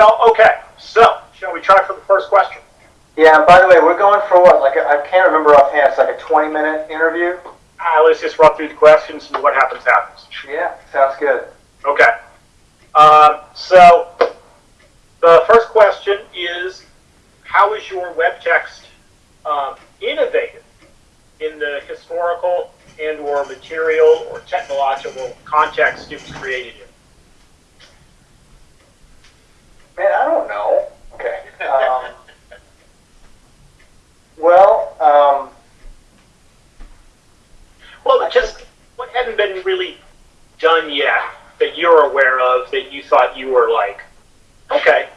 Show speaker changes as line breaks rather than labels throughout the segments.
Well, okay, so, shall we try for the first question?
Yeah, and by the way, we're going for what? Like, I can't remember offhand. It's like a 20 minute interview?
Uh, let's just run through the questions and what happens happens.
Yeah, sounds good.
Okay. Um, so, the first question is, how is your web text um, innovative in the historical and or material or technological context it was created in?
Man, I don't know. Okay. Um, well, um,
Well, just what hadn't been really done yet that you're aware of that you thought you were like, okay,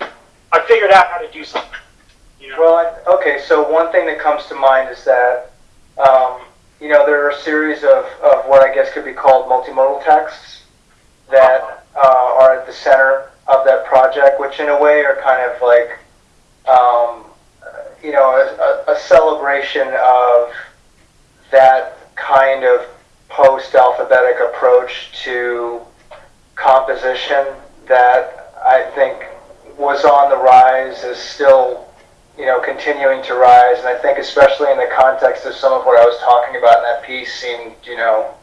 I figured out how to do something. You know?
well, I- okay, so one thing that comes to mind is that, um, you know, there are a series of, of what I guess could be called multimodal texts that uh, are at the center of that project, which in a way are kind of like, um, you know, a, a, celebration of that kind of post-alphabetic approach to composition that I think was on the rise, is still, you know, continuing to rise, and I think especially in the context of some of what I was talking about in that piece seemed, you know,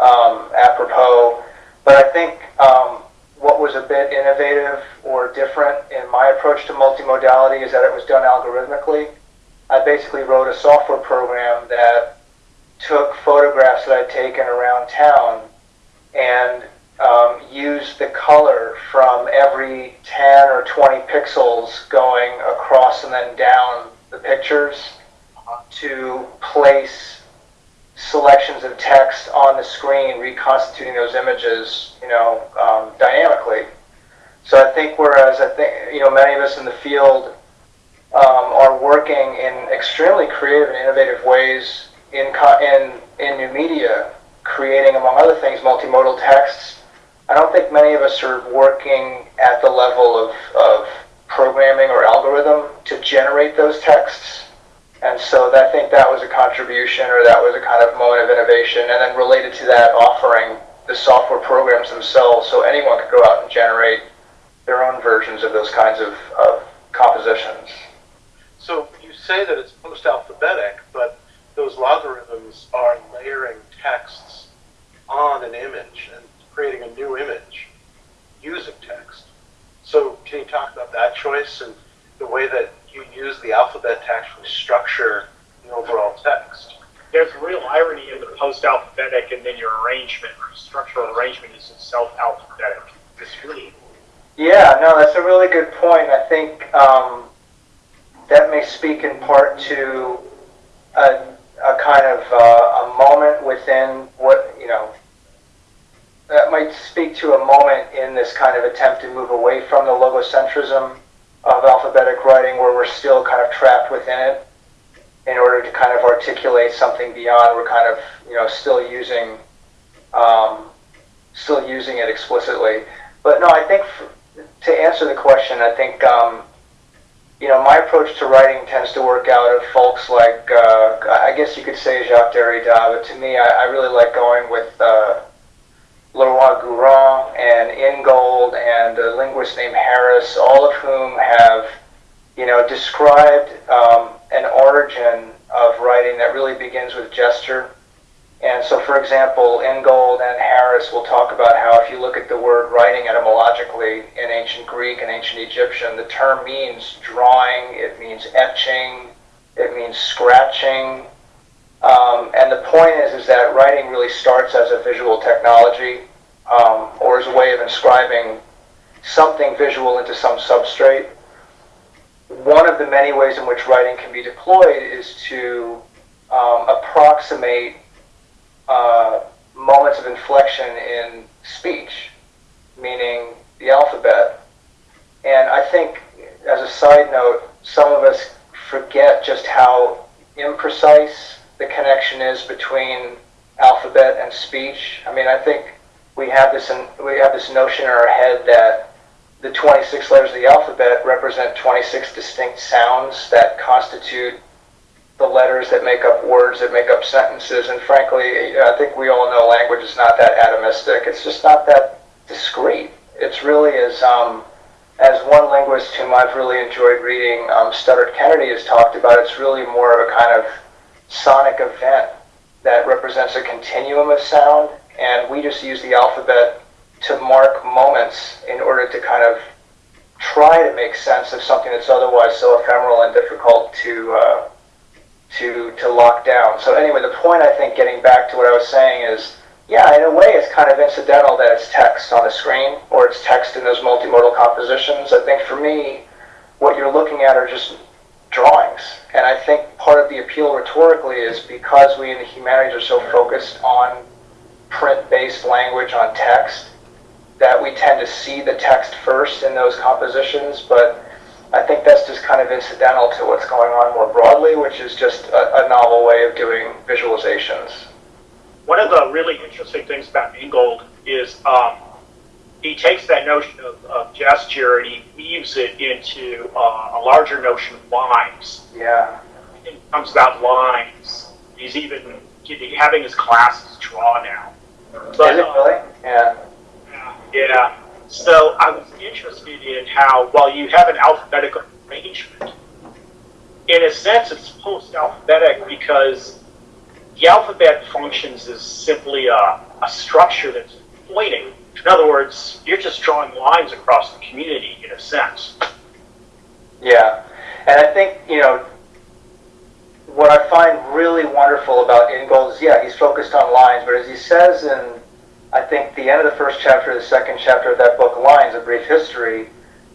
um, apropos. But I think um, what was a bit innovative or different in my approach to multimodality is that it was done algorithmically. I basically wrote a software program that took photographs that I'd taken around town and um, used the color from every 10 or 20 pixels going across and then down the pictures to place selections of text on the screen, reconstituting those images, you know, um, dynamically. So I think whereas I think, you know, many of us in the field um, are working in extremely creative and innovative ways in, in, in new media, creating, among other things, multimodal texts. I don't think many of us are working at the level of, of programming or algorithm to generate those texts. And so I think that was a contribution or that was a kind of moment of innovation. And then related to that, offering the software programs themselves so anyone could go out and generate their own versions of those kinds of, of compositions.
So you say that it's post-alphabetic, but those logarithms are layering texts on an image and creating a new image using text. So can you talk about that choice and the way that you use the alphabet to actually structure the overall text?
There's real irony in the post-alphabetic, and then your arrangement, or structural arrangement, is itself alphabetic. It's really
Yeah, no, that's a really good point. I think um, that may speak in part to a, a kind of uh, a moment within what, you know, that might speak to a moment in this kind of attempt to move away from the logocentrism alphabetic writing where we're still kind of trapped within it in order to kind of articulate something beyond. We're kind of, you know, still using, um, still using it explicitly. But no, I think to answer the question, I think, um, you know, my approach to writing tends to work out of folks like, uh, I guess you could say Jacques Derrida, but to me, I, I really like going with uh, Leroi-Gourhan and Ingold and a linguist named Harris, all of whom have, you know, described um, an origin of writing that really begins with gesture. And so, for example, Ingold and Harris will talk about how if you look at the word writing etymologically in ancient Greek and ancient Egyptian, the term means drawing, it means etching, it means scratching. Um, and the point is, is that writing really starts as a visual technology um, or as a way of inscribing something visual into some substrate. One of the many ways in which writing can be deployed is to um, approximate uh, moments of inflection in speech, meaning the alphabet. And I think, as a side note, some of us forget just how imprecise the connection is between alphabet and speech. I mean, I think we have this we have this notion in our head that the 26 letters of the alphabet represent 26 distinct sounds that constitute the letters that make up words that make up sentences. And frankly, I think we all know language is not that atomistic. It's just not that discrete. It's really as um, as one linguist whom I've really enjoyed reading, um, Studdert Kennedy has talked about, it's really more of a kind of sonic event that represents a continuum of sound, and we just use the alphabet to mark moments in order to kind of try to make sense of something that's otherwise so ephemeral and difficult to uh, to to lock down. So anyway, the point I think, getting back to what I was saying, is yeah, in a way, it's kind of incidental that it's text on the screen or it's text in those multimodal compositions. I think for me, what you're looking at are just drawings, and I think part of the appeal rhetorically is because we in the humanities are so focused on print-based language on text that we tend to see the text first in those compositions, but I think that's just kind of incidental to what's going on more broadly, which is just a, a novel way of doing visualizations.
One of the really interesting things about Ingold is um, he takes that notion of, of, gesture and he weaves it into uh, a larger notion of lines.
Yeah.
It comes about lines. He's even having his classes draw now.
But, is it really? Yeah.
Yeah. So I was interested in how, while you have an alphabetical arrangement, in a sense it's post-alphabetic because the alphabet functions as simply a, a structure that's pointing. In other words, you're just drawing lines across the community in a sense.
Yeah. And I think, you know, what I find really wonderful about Ingold is, yeah, he's focused on lines, but as he says in I think the end of the first chapter, the second chapter of that book, Lines, A Brief History,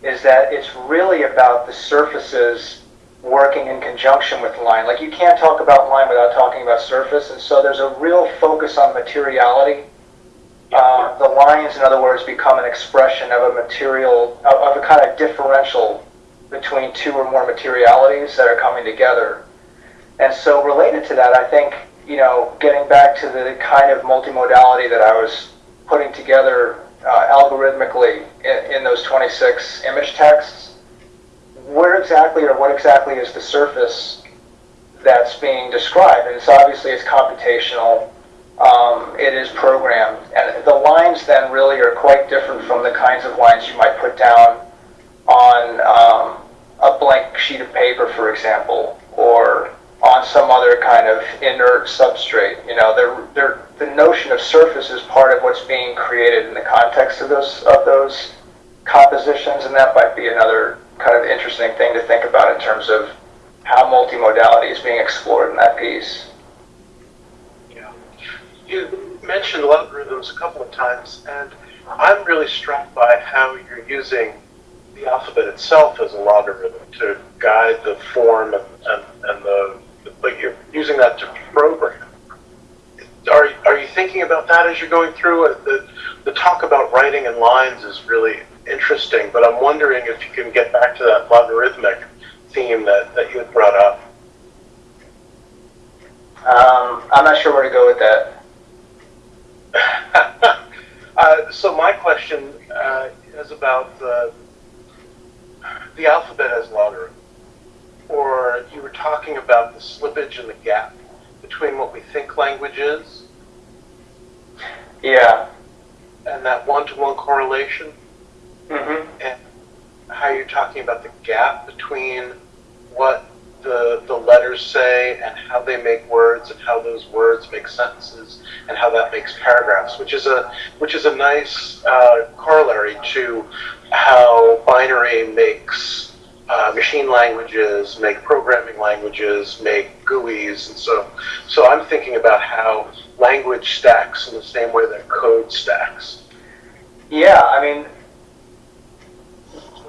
is that it's really about the surfaces working in conjunction with line. Like you can't talk about line without talking about surface, and so there's a real focus on materiality. Lines, in other words, become an expression of a material, of, of a kind of differential between two or more materialities that are coming together. And so related to that, I think you know, getting back to the kind of multimodality that I was putting together uh, algorithmically in, in, those 26 image texts, where exactly or what exactly is the surface that's being described? And it's obviously it's computational, um, it is programmed, and the lines then really are quite different from the kinds of lines you might put down on um, a blank sheet of paper, for example, or on some other kind of inert substrate. You know, they're, they're, the notion of surface is part of what's being created in the context of those of those compositions, and that might be another kind of interesting thing to think about in terms of how multimodality is being explored in that piece.
You mentioned logarithms a couple of times, and I'm really struck by how you're using the alphabet itself as a logarithm to guide the form and, and, and the but you're using that to program. Are, are you thinking about that as you're going through it? The, the talk about writing in lines is really interesting, but I'm wondering if you can get back to that logarithmic theme that, that you had brought up.
Um, I'm not sure where to go with
that. uh, so my question uh, is about the, the alphabet as logarithm or you were talking about the slippage and the gap between what we think language is.
Yeah.
And that one-to-one correlation.
Mm-hmm.
And how you're talking about the gap between what the the letters say and how they make words and how those words make sentences and how that makes paragraphs, which is a which is a nice uh, corollary to how binary makes uh, machine languages, make programming languages, make GUIs, and so so I'm thinking about how language stacks in the same way that code stacks.
Yeah, I mean,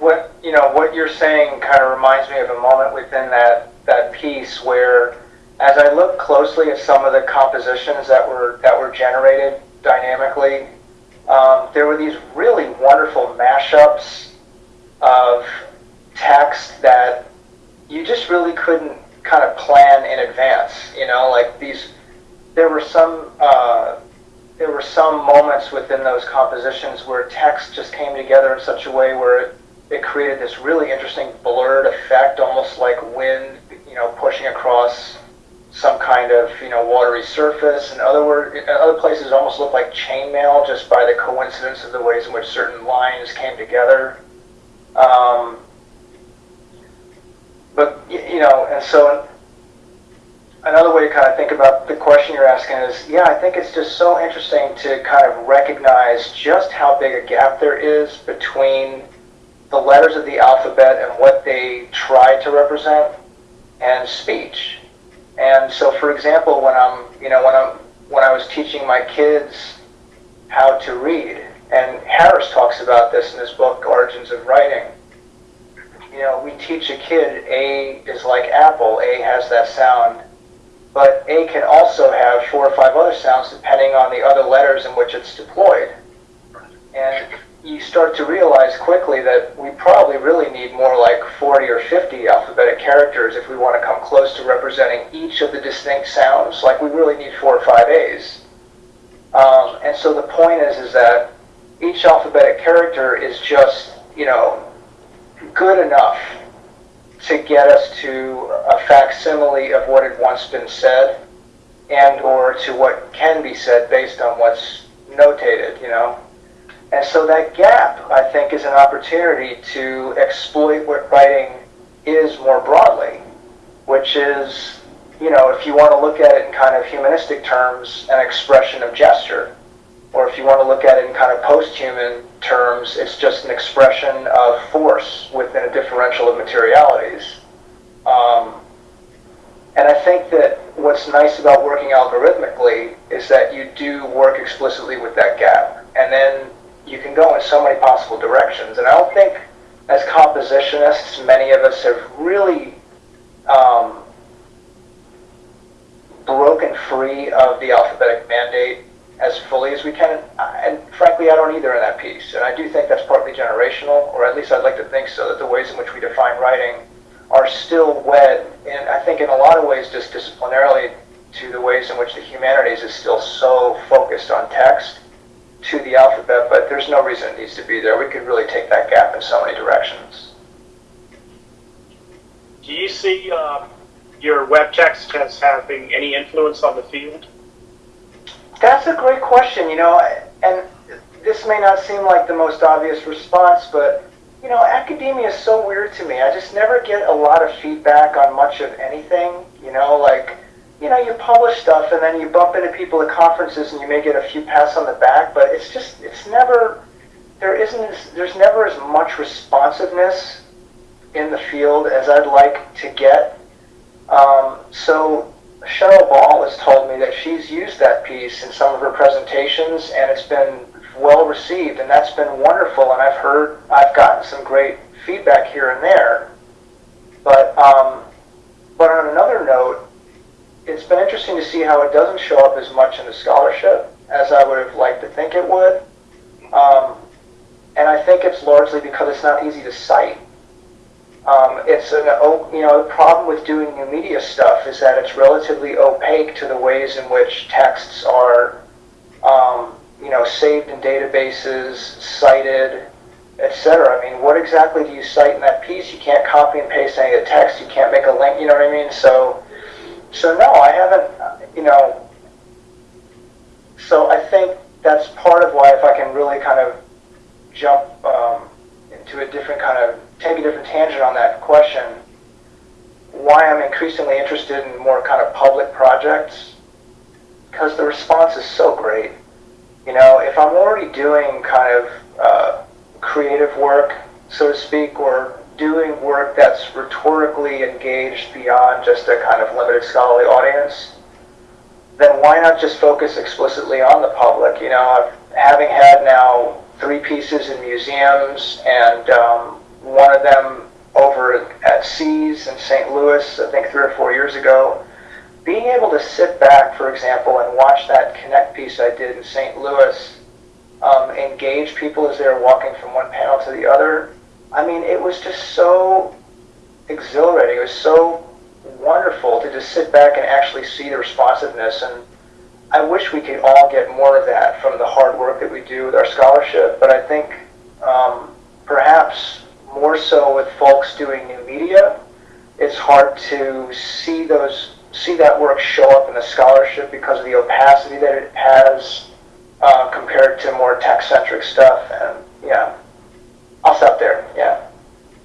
what you know, what you're saying kind of reminds me of a moment within that that piece where, as I look closely at some of the compositions that were that were generated dynamically, um, there were these really wonderful mashups of text that you just really couldn't kind of plan in advance. You know, like these, there were some, uh, there were some moments within those compositions where text just came together in such a way where it, it created this really interesting blurred effect, almost like wind, you know, pushing across some kind of you know watery surface. In other words, in other places, almost looked like chainmail just by the coincidence of the ways in which certain lines came together. Um, but, you know, and so another way to kind of think about the question you're asking is, yeah, I think it's just so interesting to kind of recognize just how big a gap there is between the letters of the alphabet and what they try to represent and speech. And so, for example, when I'm, you know, when I'm, when I was teaching my kids how to read, and Harris talks about this in his book Origins of Writing. You know, we teach a kid A is like apple. A has that sound, but A can also have four or five other sounds depending on the other letters in which it's deployed. And you start to realize quickly that we probably really need more like 40 or 50 alphabetic characters if we want to come close to representing each of the distinct sounds. Like we really need four or five A's. Um, and so the point is, is that each alphabetic character is just, you know, good enough to get us to a facsimile of what had once been said and or to what can be said based on what's notated, you know. And so that gap, I think, is an opportunity to exploit what writing is more broadly, which is, you know, if you want to look at it in kind of humanistic terms, an expression of gesture. Or if you want to look at it in kind of post-human terms, it's just an expression of force within a differential of materialities. Um, and I think that what's nice about working algorithmically is that you do work explicitly with that gap. And can go in so many possible directions. And I don't think, as compositionists, many of us have really um, broken free of the alphabetic mandate as fully as we can. And frankly, I don't either in that piece. And I do think that's partly generational, or at least I'd like to think so, that the ways in which we define writing are still wed, and I think in a lot of ways just disciplinarily, to the ways in which the humanities is still so focused on text to the alphabet, but there's no reason it needs to be there. We could really take that gap in so many directions.
Do you see uh, your web text as having any influence on the field?
That's a great question, you know, and this may not seem like the most obvious response, but you know, academia is so weird to me. I just never get a lot of feedback on much of anything. You know, like, you know, you publish stuff and then you bump into people at conferences and you may get a few pats on the back, but it's just, it's never, there isn't, there's never as much responsiveness in the field as I'd like to get. Um, so Cheryl Ball has told me that she's used that piece in some of her presentations and it's been well received, and that's been wonderful. And I've heard, I've gotten some great feedback here and there. But, um, but on another note, it's been interesting to see how it doesn't show up as much in the scholarship as I would have liked to think it would. Um, and I think it's largely because it's not easy to cite. Um, it's an, you know, the problem with doing new media stuff is that it's relatively opaque to the ways in which texts are um, you know, saved in databases, cited, etc. I mean, what exactly do you cite in that piece? You can't copy and paste any of the text. You can't make a link. You know what I mean? So, so no, I haven't. You know, so I think that's part of why if I can really kind of jump um, into a different kind of take a different tangent on that question, why I'm increasingly interested in more kind of public projects because the response is so great. You know, if I'm already doing kind of uh, creative work, so to speak, or doing work that's rhetorically engaged beyond just a kind of limited scholarly audience, then why not just focus explicitly on the public? You know, having had now three pieces in museums and um, one of them over at Seas in St. Louis, I think three or four years ago, being able to sit back, for example, and watch that Connect piece I did in St. Louis um, engage people as they were walking from one panel to the other, I mean, it was just so exhilarating. It was so wonderful to just sit back and actually see the responsiveness. And I wish we could all get more of that from the hard work that we do with our scholarship. But I think um, perhaps more so with folks doing new media, it's hard to see those see that work show up in the scholarship because of the opacity that it has uh, compared to more tech-centric stuff. And I'll stop there. Yeah.